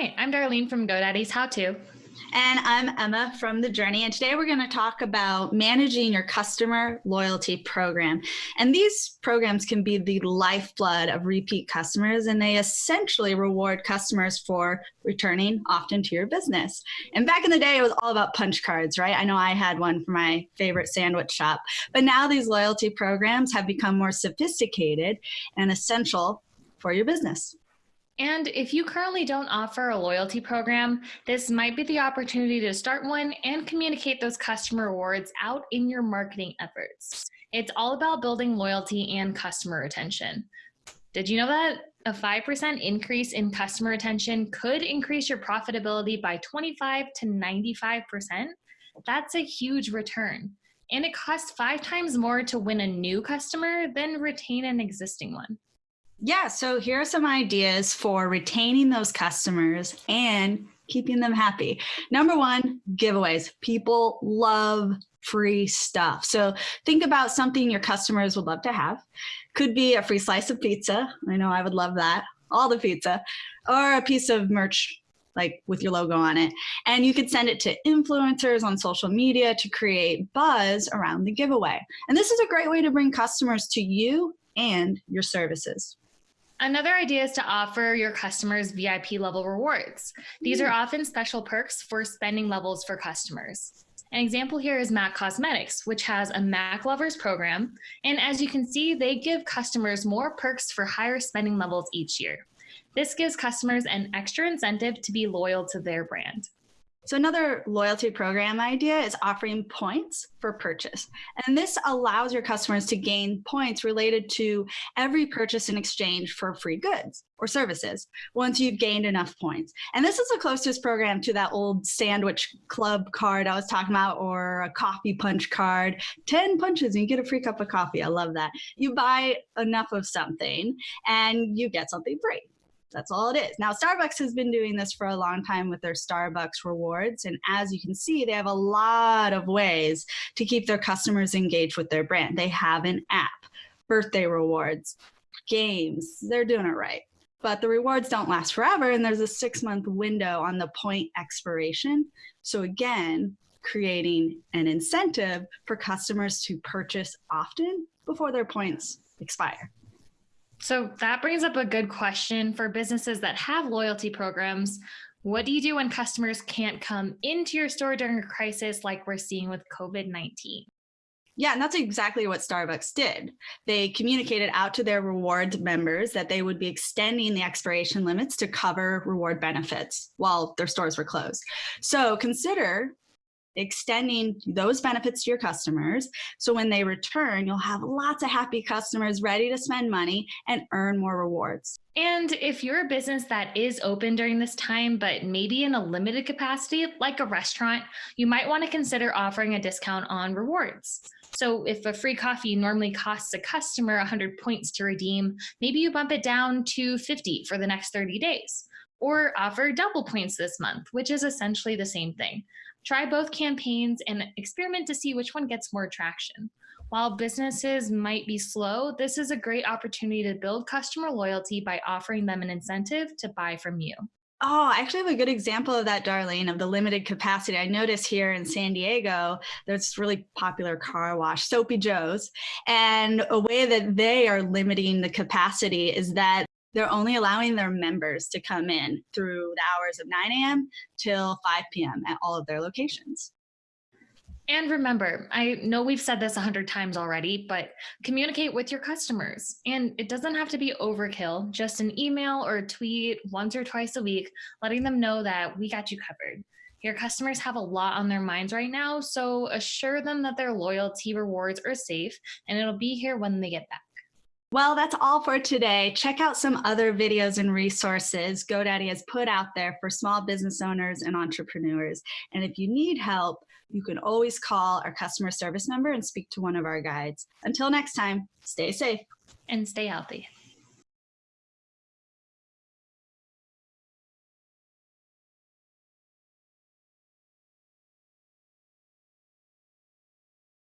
Hi, I'm Darlene from GoDaddy's How To. And I'm Emma from The Journey. And today we're going to talk about managing your customer loyalty program. And these programs can be the lifeblood of repeat customers, and they essentially reward customers for returning often to your business. And back in the day, it was all about punch cards, right? I know I had one for my favorite sandwich shop. But now these loyalty programs have become more sophisticated and essential for your business. And if you currently don't offer a loyalty program, this might be the opportunity to start one and communicate those customer rewards out in your marketing efforts. It's all about building loyalty and customer retention. Did you know that a 5% increase in customer retention could increase your profitability by 25 to 95%? That's a huge return. And it costs five times more to win a new customer than retain an existing one. Yeah, so here are some ideas for retaining those customers and keeping them happy. Number one, giveaways. People love free stuff. So think about something your customers would love to have. Could be a free slice of pizza. I know I would love that. All the pizza. Or a piece of merch like with your logo on it. And you could send it to influencers on social media to create buzz around the giveaway. And this is a great way to bring customers to you and your services. Another idea is to offer your customers VIP level rewards. These are mm. often special perks for spending levels for customers. An example here is MAC Cosmetics, which has a MAC Lovers program. And as you can see, they give customers more perks for higher spending levels each year. This gives customers an extra incentive to be loyal to their brand. So another loyalty program idea is offering points for purchase. And this allows your customers to gain points related to every purchase in exchange for free goods or services once you've gained enough points. And this is the closest program to that old sandwich club card I was talking about or a coffee punch card. 10 punches and you get a free cup of coffee. I love that. You buy enough of something and you get something free. That's all it is. Now, Starbucks has been doing this for a long time with their Starbucks rewards. And as you can see, they have a lot of ways to keep their customers engaged with their brand. They have an app, birthday rewards, games. They're doing it right. But the rewards don't last forever. And there's a six month window on the point expiration. So, again, creating an incentive for customers to purchase often before their points expire. So that brings up a good question for businesses that have loyalty programs. What do you do when customers can't come into your store during a crisis like we're seeing with COVID 19? Yeah, and that's exactly what Starbucks did. They communicated out to their reward members that they would be extending the expiration limits to cover reward benefits while their stores were closed. So consider extending those benefits to your customers. So when they return, you'll have lots of happy customers ready to spend money and earn more rewards. And if you're a business that is open during this time, but maybe in a limited capacity, like a restaurant, you might want to consider offering a discount on rewards. So if a free coffee normally costs a customer 100 points to redeem, maybe you bump it down to 50 for the next 30 days or offer double points this month, which is essentially the same thing. Try both campaigns and experiment to see which one gets more traction. While businesses might be slow, this is a great opportunity to build customer loyalty by offering them an incentive to buy from you. Oh, I actually have a good example of that, Darlene, of the limited capacity. I noticed here in San Diego, there's really popular car wash, Soapy Joe's. And a way that they are limiting the capacity is that they're only allowing their members to come in through the hours of 9 a.m. till 5 p.m. at all of their locations. And remember, I know we've said this a hundred times already, but communicate with your customers. And it doesn't have to be overkill, just an email or a tweet once or twice a week, letting them know that we got you covered. Your customers have a lot on their minds right now, so assure them that their loyalty rewards are safe and it'll be here when they get back. Well, that's all for today. Check out some other videos and resources GoDaddy has put out there for small business owners and entrepreneurs. And if you need help, you can always call our customer service number and speak to one of our guides. Until next time, stay safe and stay healthy.